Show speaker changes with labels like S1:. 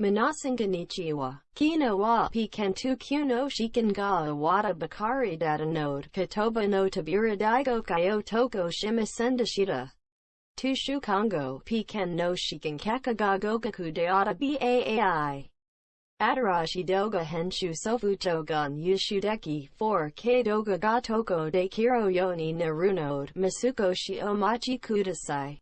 S1: Minasan konnichiwa. Kino wa pikantu kuno shikin ga awata bakari data node. Katoba no tabura daigo Kayo toko shimasendashita. Tushu Kongo, Piken no Shikin Kakaga Gogaku Deata Baai. Atarashi Doga Henshu Sofutogun Yushudeki 4K Doga Gatoko de Kiro Yoni Narunode Masuko Shiomachi Kudasai